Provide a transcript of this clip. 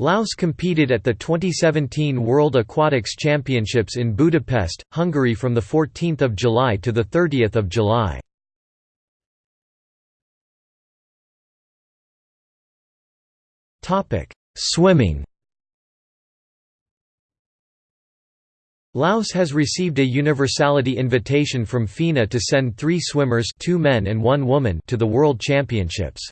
Laos competed at the 2017 World Aquatics Championships in Budapest, Hungary from 14 July to 30 July. Swimming Laos has received a universality invitation from FINA to send three swimmers two men and one woman to the World Championships.